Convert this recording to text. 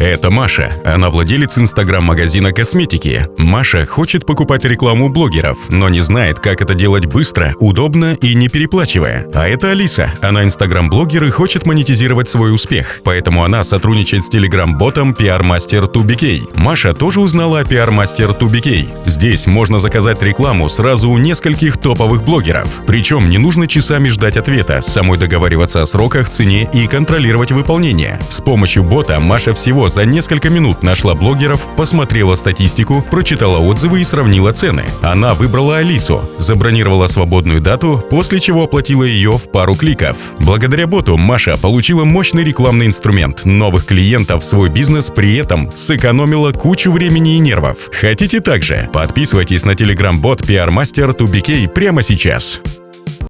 Это Маша. Она владелец инстаграм-магазина косметики. Маша хочет покупать рекламу блогеров, но не знает, как это делать быстро, удобно и не переплачивая. А это Алиса. Она инстаграм-блогер и хочет монетизировать свой успех. Поэтому она сотрудничает с телеграм-ботом PR Master 2BK. Маша тоже узнала о PR Master 2BK. Здесь можно заказать рекламу сразу у нескольких топовых блогеров. Причем не нужно часами ждать ответа, самой договариваться о сроках, цене и контролировать выполнение. С помощью бота Маша всего за несколько минут нашла блогеров, посмотрела статистику, прочитала отзывы и сравнила цены. Она выбрала Алису, забронировала свободную дату, после чего оплатила ее в пару кликов. Благодаря боту Маша получила мощный рекламный инструмент, новых клиентов в свой бизнес, при этом сэкономила кучу времени и нервов. Хотите также? Подписывайтесь на телеграм-бот PR Master 2BK прямо сейчас.